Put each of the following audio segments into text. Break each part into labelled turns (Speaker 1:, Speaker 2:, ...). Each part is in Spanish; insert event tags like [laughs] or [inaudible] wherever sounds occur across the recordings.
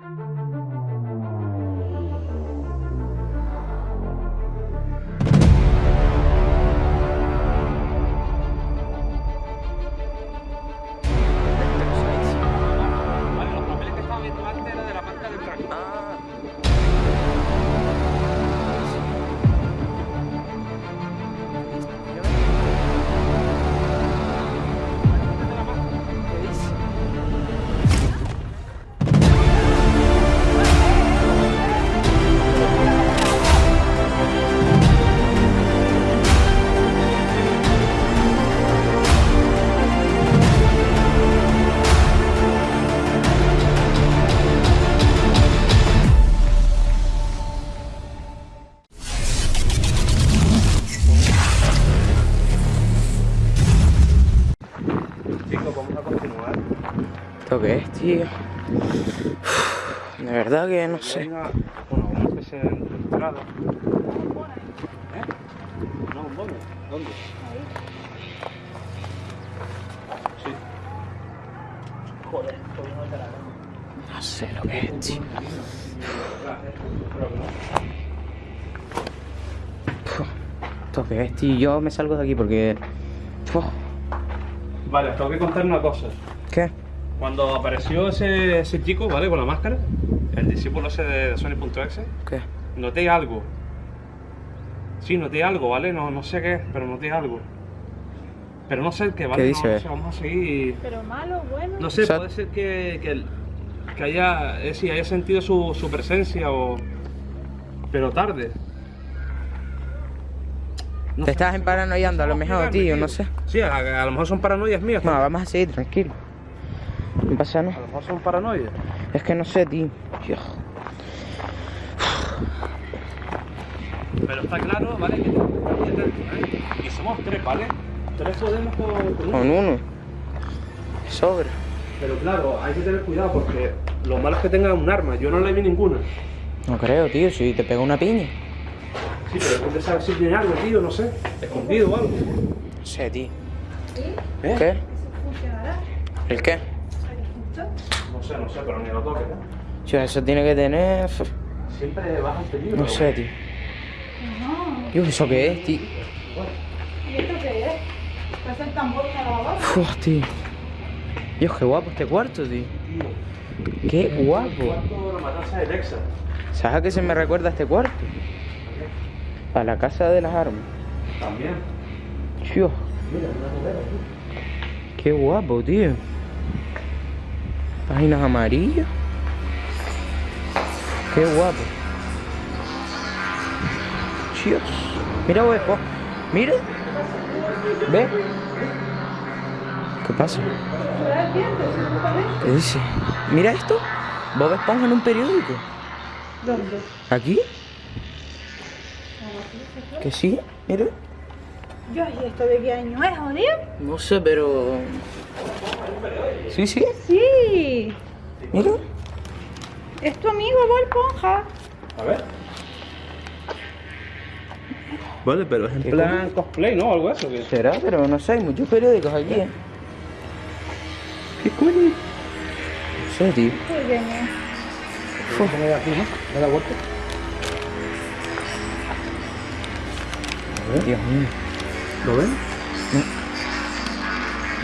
Speaker 1: Vale,
Speaker 2: ¿Esto qué es, tío? De verdad que no sé.
Speaker 1: Bueno, una especie de entrada. ¿Eh? No, ¿dónde? ¿Dónde? Sí. Joder, estoy no te la
Speaker 2: No sé lo que es, tío. ¿Esto qué es, tío? Yo me salgo de aquí porque... Uf,
Speaker 1: Vale, tengo que contar una cosa.
Speaker 2: ¿Qué?
Speaker 1: Cuando apareció ese, ese chico, ¿vale? Con la máscara, el discípulo ese de Sony.exe,
Speaker 2: ¿Qué?
Speaker 1: noté algo. Sí, noté algo, ¿vale? No, no sé qué es, pero noté algo. Pero no sé el qué, ¿vale?
Speaker 2: ¿Qué
Speaker 1: No-
Speaker 2: dice?
Speaker 1: No, sé, vamos a seguir.
Speaker 3: Pero malo, bueno.
Speaker 1: No sé,
Speaker 2: O sea-
Speaker 1: puede ser que, que, haya, eh, sí, haya sentido su, su presencia o... Pero tarde. No
Speaker 2: Te
Speaker 1: sé,
Speaker 2: estás emparanoiando a lo mejor,
Speaker 1: explicarme,
Speaker 2: tío, no sé.
Speaker 1: Sí, a, a lo mejor son paranoias mías.
Speaker 2: No, vamos a seguir, tranquilo. No pasa
Speaker 1: A
Speaker 2: nada.
Speaker 1: lo mejor son paranoias.
Speaker 2: Es que no sé, tío. Dios.
Speaker 1: Pero está claro, ¿vale? Que tenemos que estar bien dentro, ¿eh? Y somos tres, ¿vale? Tres podemos con, con uno.
Speaker 2: Con uno. Sobra.
Speaker 1: Pero claro, hay que tener cuidado porque lo malo es que tenga un arma. Yo no le vi ninguna.
Speaker 2: No creo, tío, si te pega una piña.
Speaker 1: Sí, pero ¿dónde sabe si tiene algo, tío? No sé. Escondido o algo.
Speaker 2: No sé, tío.
Speaker 1: ¿Eh?
Speaker 2: ¿Qué? ¿El qué?
Speaker 1: No sé, no sé, pero ni lo toques, ¿eh?
Speaker 2: Tío, eso tiene que tener...
Speaker 1: Siempre baja el peligro.
Speaker 2: No sé, tío.
Speaker 3: No.
Speaker 2: Dios, ¿eso qué es, tío?
Speaker 3: ¿Y esto qué es? Parece el tambor para.
Speaker 2: Uf, tío. Dios, qué guapo este cuarto, tío. Qué guapo.
Speaker 1: Cuarto de la matanza de Texas.
Speaker 2: ¿Sabes a qué se me recuerda este cuarto? A la casa de las armas.
Speaker 1: También.
Speaker 2: Dios,
Speaker 1: Mira, una novela aquí.
Speaker 2: qué guapo, tío. Páginas amarillas. Qué guapo. Dios. Mira, Esponja. Mira. ¿Ve? ¿Qué pasa? ¿Qué dice? Mira esto. Bob Esponja en un periódico.
Speaker 3: ¿Dónde?
Speaker 2: ¿Aquí? ¿Que sí? Mira.
Speaker 3: Yo, ¿y esto de qué año es, jodido?
Speaker 2: No sé, pero... Sí, sí.
Speaker 3: Sí.
Speaker 2: Mira.
Speaker 3: Es tu amigo Bob Esponja.
Speaker 1: A ver. Vale, pero es en
Speaker 2: ¿Qué
Speaker 1: plan cosplay, ¿no? Algo eso.
Speaker 2: Será, pero no sé, hay muchos periódicos aquí, ¿eh?
Speaker 1: ¿Qué coño?
Speaker 2: No sé, tío.
Speaker 3: ¿Qué viene?
Speaker 1: Pone aquí, ¿no? Da la vuelta.
Speaker 2: Dios mío.
Speaker 1: ¿Lo ven?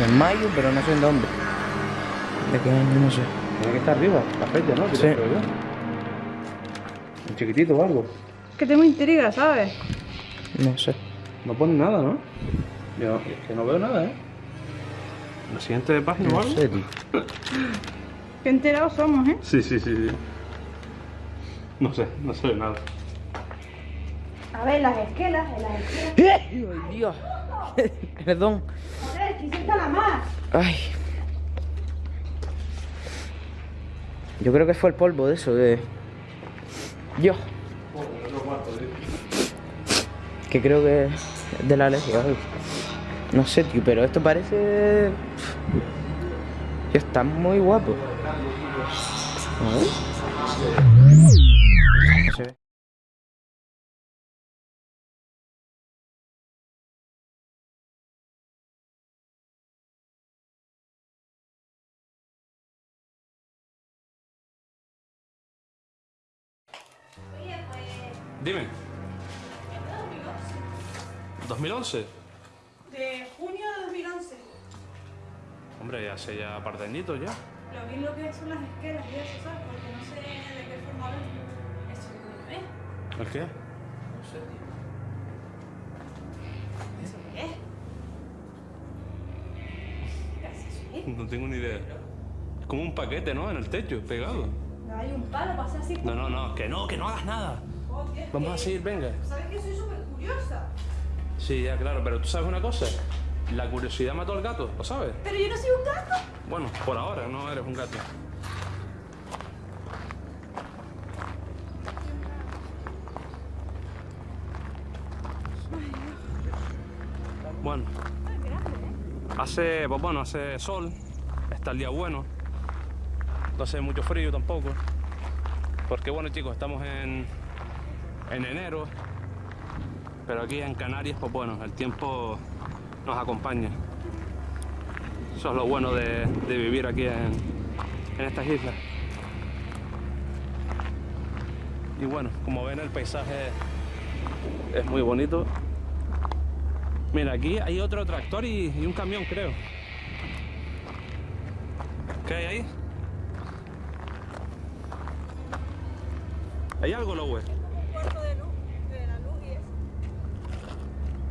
Speaker 2: En mayo, pero no sé en dónde. ¿De qué año? No sé.
Speaker 1: Tiene que estar arriba, la fecha, ¿no?
Speaker 2: Sí.
Speaker 1: Creo yo. Un chiquitito o algo.
Speaker 3: Que tengo intriga, ¿sabes?
Speaker 2: No sé.
Speaker 1: No pone nada, ¿no? Yo es que no veo nada, ¿eh? ¿La siguiente página o
Speaker 2: No
Speaker 1: algo?
Speaker 2: sé, tío.
Speaker 3: Qué enterados somos, ¿eh?
Speaker 1: Sí, sí, sí, sí. No sé, no sé nada.
Speaker 3: A ver, las esquelas, en las esquelas.
Speaker 2: ¡Ay, Dios! [laughs] Perdón. Ay. Yo creo que fue el polvo de eso, de... Yo. Que creo que es de la alergia. No sé, tío, pero esto parece... Tío, está muy guapo. A.
Speaker 1: Dime. 2011.
Speaker 3: De junio de 2011.
Speaker 1: Hombre, ya hace ya par de añitos ya.
Speaker 3: Lo vi lo que son las esquelas y eso, ¿sabes? Porque no sé de qué forma ven. Eso no es.
Speaker 1: ¿El qué?
Speaker 2: No sé, tío.
Speaker 3: ¿Eso qué es? ¿Qué haces eso?
Speaker 1: No tengo ni idea. Es como un paquete, ¿no? En el techo, pegado.
Speaker 3: No hay un palo para hacer así.
Speaker 1: No, no, no, que no, que no hagas nada. Vamos a seguir, venga.
Speaker 3: ¿Sabes que soy súper curiosa?
Speaker 1: Sí, ya, claro, pero tú sabes una cosa. La curiosidad mató al gato, ¿lo sabes?
Speaker 3: Pero yo no soy un gato.
Speaker 1: Bueno, por ahora no eres un gato. Bueno, hace, pues bueno, hace sol, está el día bueno, no hace mucho frío tampoco, porque bueno chicos, estamos en, en enero, pero aquí en Canarias, pues bueno, el tiempo nos acompaña. Eso es lo bueno de, vivir aquí en, en estas islas. Y bueno, como ven el paisaje es muy bonito. Mira, aquí hay otro tractor y, y un camión, creo. ¿Qué hay ahí? ¿Hay algo, Lowe?
Speaker 3: Un cuarto de luz, de la luz y eso.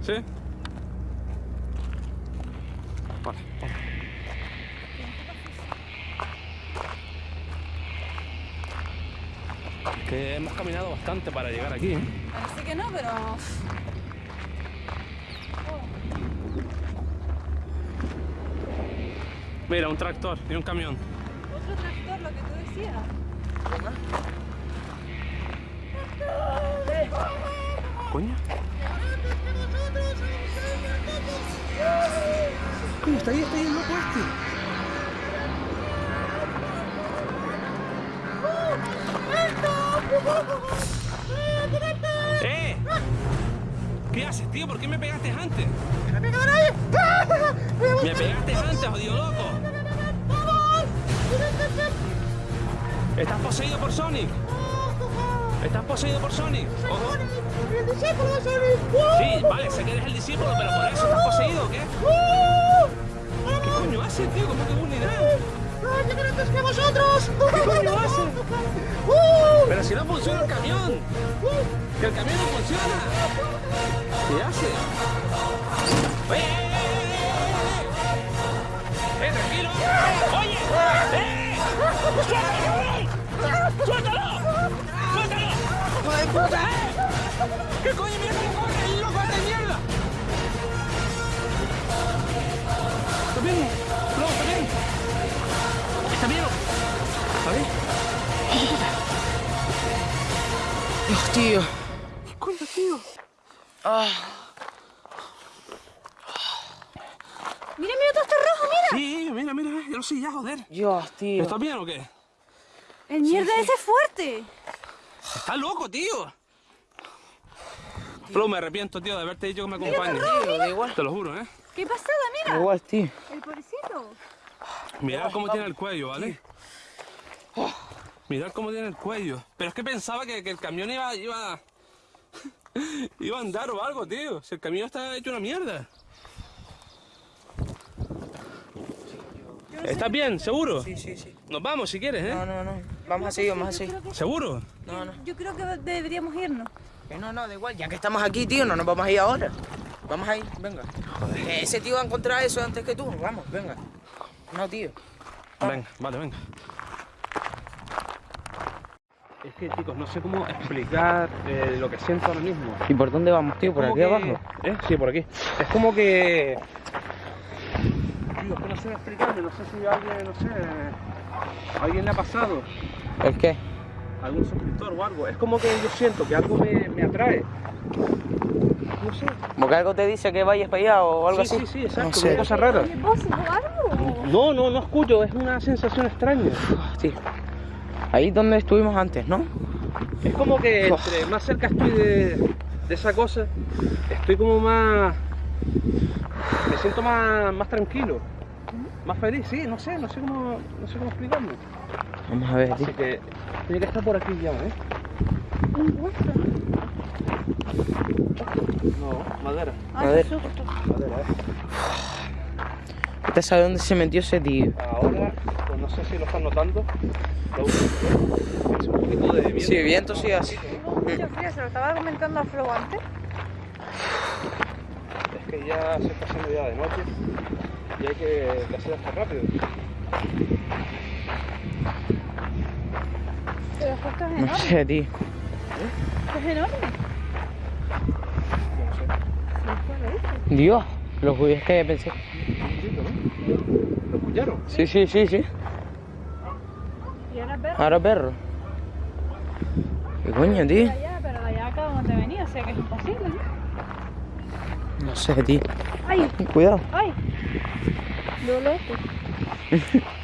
Speaker 1: ¿Sí? Vale, vamos. Es que hemos caminado bastante para llegar aquí, ¿eh?
Speaker 3: Parece que no, pero.
Speaker 1: Mira, un tractor y un camión.
Speaker 3: Otro tractor, lo que tú decías.
Speaker 1: ¿Coño? Coño, está ahí, está ahí el loco este. ¡Eh! ¿Qué haces, tío? ¿Por qué me pegaste antes? ¡Me pegaste antes, jodido loco! ¿Estás poseído por Sonic? ¿Estás poseído por Sonic? Ojo. Sí, vale, sé que eres el discípulo, pero por eso estás poseído, ¿o ¿qué? ¿Qué coño hace, tío? ¿Cómo que unidad? ¿Qué coño hace? Pero si no funciona el camión. Que el camión no funciona. ¿Qué hace? ¡Eh! ¡Eh, eh, eh! ¡Eh, tranquilo! ¡Oye! ¡Eh! ¡Suéltalo! ¡Suéltalo! ¡Suéltalo! ¡Hijo de puta! ¿Qué coño mira cómo corre el loco de mierda? ¿Está bien? No, ¿está bien? ¿Está bien? ¿Está bien?
Speaker 2: Dios, tío.
Speaker 1: ¿Qué coño, tío?
Speaker 2: Ah,
Speaker 3: Mira, mira, todo está rojo, mira.
Speaker 1: Sí, mira, mira, yo lo sé ya, joder.
Speaker 2: Dios, tío.
Speaker 1: ¿Estás bien o qué?
Speaker 3: El mierda ese es fuerte.
Speaker 1: ¡Estás loco, tío! Flo, me arrepiento, tío, de haberte dicho que me acompañes.
Speaker 2: Igual.
Speaker 1: Te lo juro, ¿eh?
Speaker 3: ¿Qué pasada,
Speaker 2: Da
Speaker 3: mira?
Speaker 2: igual, tío.
Speaker 3: El pobrecito.
Speaker 1: Mirad cómo tiene el cuello, ¿vale? Mirad cómo tiene el cuello. Pero es que pensaba que, que el camión iba, iba... [laughs] iba a andar o algo, tío. Si el camión está hecho una mierda. ¿Estás bien? ¿Seguro?
Speaker 2: Sí, sí, sí.
Speaker 1: Nos vamos si quieres,
Speaker 2: No,
Speaker 1: ¿eh?
Speaker 2: no, no. Vamos a seguir, vamos a seguir.
Speaker 1: ¿Seguro?
Speaker 2: No, no.
Speaker 3: Yo creo que deberíamos irnos.
Speaker 2: Que no, no, da igual. Ya que estamos aquí, tío, no nos vamos a ir ahora. Vamos a ir, venga. Que ese tío va a encontrar eso antes que tú. Vamos, venga. No, tío.
Speaker 1: Venga, vale, venga. Es que, chicos, no sé cómo explicar eh, lo que siento ahora mismo.
Speaker 2: ¿Y por dónde vamos, tío? ¿Por aquí
Speaker 1: que-
Speaker 2: abajo?
Speaker 1: ¿Eh? Sí, por aquí. Es como que... Tío, es que no sé explicarme, no sé si a alguien, no sé... a alguien le ha pasado,
Speaker 2: ¿El qué?
Speaker 1: Algún suscriptor o algo. Es como que yo siento que algo me, me atrae. No sé.
Speaker 2: ¿Como que algo te dice que vayas para allá o algo
Speaker 1: sí,
Speaker 2: así?
Speaker 1: sí, sí, exacto,
Speaker 2: No
Speaker 1: una
Speaker 2: sé.
Speaker 1: cosa. No, no, no escucho, es una sensación extraña.
Speaker 2: Tío. Ahí donde estuvimos antes, ¿no?
Speaker 1: Es como que entre más cerca estoy de, de esa cosa, estoy como más. Me siento más, más tranquilo, más feliz, sí, no sé, no sé cómo, no sé cómo explicarlo.
Speaker 2: Vamos a ver, tío.
Speaker 1: Así que tiene que estar por aquí ya, ¿eh? No, madera.
Speaker 3: Ay,
Speaker 2: A ver.
Speaker 3: qué susto.
Speaker 1: Madera, eh.
Speaker 2: ¿Usted sabe dónde se metió ese tío?
Speaker 1: Ahora, pues no sé si lo están notando. Lo es un poquito de viento.
Speaker 2: Sí, viento sí así.
Speaker 3: Tengo mucho frío, se lo estaba comentando a Flo antes.
Speaker 1: Es que ya se está haciendo ya de noche y hay que, hacer esto rápido.
Speaker 3: Esto es
Speaker 2: No
Speaker 3: enorme.
Speaker 2: sé, tío.
Speaker 3: Esto es enorme.
Speaker 1: No.
Speaker 2: Dios, los judíos que pensé.
Speaker 1: ¿no? ¿Lo escucharon?
Speaker 2: Sí, sí, sí, sí.
Speaker 3: Y ahora es ver
Speaker 2: Ahora perro. ¿Qué coño, tío?
Speaker 3: pero de allá acá donde venía, o sea que es imposible, ¿no?
Speaker 2: No sé, tío.
Speaker 3: ¡Ay!
Speaker 2: Cuidado.
Speaker 3: ¡Ay! Duele [laughs]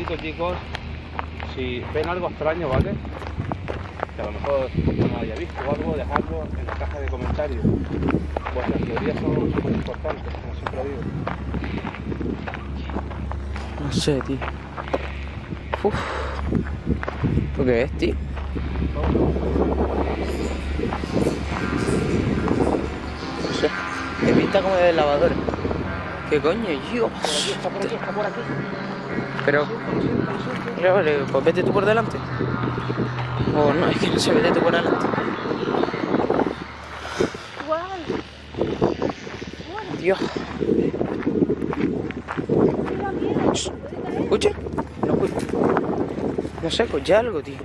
Speaker 3: esto.
Speaker 1: Chicos, si ven algo extraño, ¿vale? Que a lo mejor no haya visto o algo, dejadlo en la caja de comentarios. Vuestras teorías son súper importantes, como siempre digo.
Speaker 2: No sé, tío. Uf. ¿Tú qué ves, tío? No sé. Me pinta como de lavadora. ¿Qué coño?
Speaker 1: Por aquí, está por aquí, está por aquí.
Speaker 2: Pero, Vale, vale, pues vete tú por delante. O no, es que no sé, vete tú por delante.
Speaker 3: ¡Guau!
Speaker 2: Dios. ¿Escucha? No escucho. No sé, escuché algo, tío.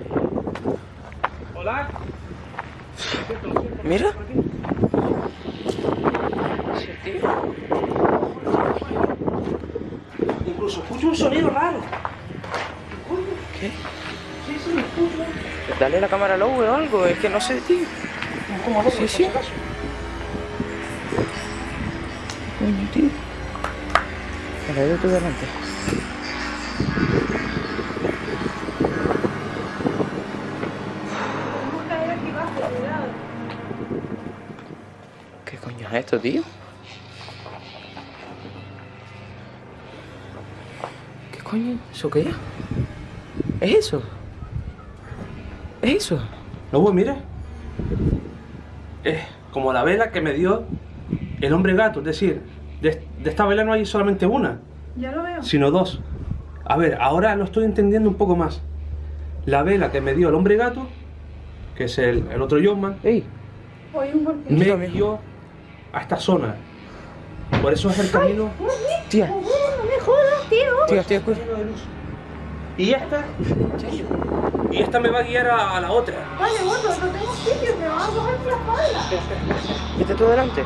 Speaker 1: Hola.
Speaker 2: Mira. Sí, tío.
Speaker 1: Escucho un sonido raro.
Speaker 2: ¿Qué?
Speaker 1: Sí, sí, lo escucho.
Speaker 2: Dale la cámara al o algo, es que no sé, tío.
Speaker 1: Loco,
Speaker 2: Sí, sí. Coño, tío. Vale, vete tú delante. ¿Qué coño es esto, tío? Coño? ¿Eso qué es? ¿Es eso? ¿Es eso?
Speaker 1: Lobo, mira. Es como la vela que me dio el hombre gato. Es decir, de, de esta vela no hay solamente una,
Speaker 3: Ya lo veo.
Speaker 1: sino dos. A ver, ahora lo estoy entendiendo un poco más. La vela que me dio el hombre gato, que es el, el otro John
Speaker 2: ¡Ey!
Speaker 1: Me guió a esta zona. Por eso es el camino
Speaker 2: Tía,
Speaker 3: ¡Oh, no me jodas, tío!
Speaker 1: lleno de luz. Y esta, y esta me va a guiar a, a la otra.
Speaker 3: Vale, gordo, no tengo sitio, me van a coger por la espalda.
Speaker 2: Vete tú delante.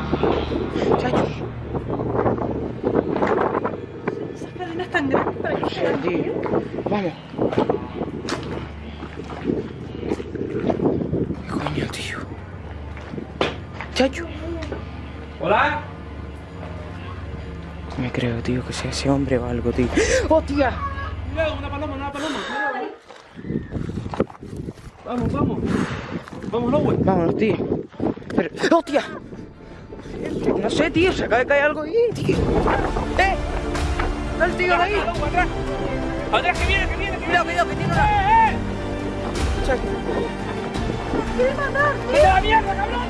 Speaker 2: Chacho.
Speaker 3: Esas cadenas tan grandes para que se
Speaker 2: tío.
Speaker 3: tío.
Speaker 2: Vamos. Creo, tío, que sea ese hombre o algo, tío. ¡Oh, tía!
Speaker 1: Cuidado, una paloma, una paloma. Vamos, vamos. Vamos, Lowe.
Speaker 2: Vámonos, tío. Pero... ¡Oh, tía! No sé, tío, se acaba de caer algo ahí, tío. ¡Eh! ¡Está el tío de ahí!
Speaker 1: atrás. Atrás, que viene, que viene, que viene.
Speaker 2: Cuidado, cuidado, que tiene una...
Speaker 1: ¡Eh,
Speaker 2: Chacho.
Speaker 3: ¡Quiere matar!
Speaker 1: eh! ¡Vete a la mierda, cabrón!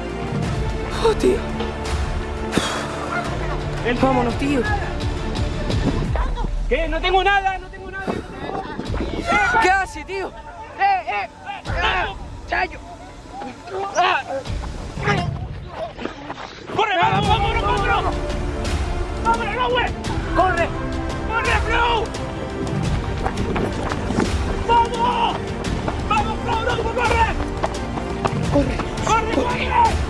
Speaker 2: ¡Oh, tío! Vámonos, tío.
Speaker 1: ¿Qué? No tengo nada, no tengo nada.
Speaker 2: ¿Qué hace, tío? Eh eh, ¡Eh, eh! ¡Chayo!
Speaker 1: ¡Corre, vamos, vámonos, vámonos! ¡Vámonos, no, güey!
Speaker 2: ¡Corre!
Speaker 1: ¡Corre, Flow! ¡Vamos! ¡Vamos, Flow, no, corre!
Speaker 2: ¡Corre! ¡Corre, corre!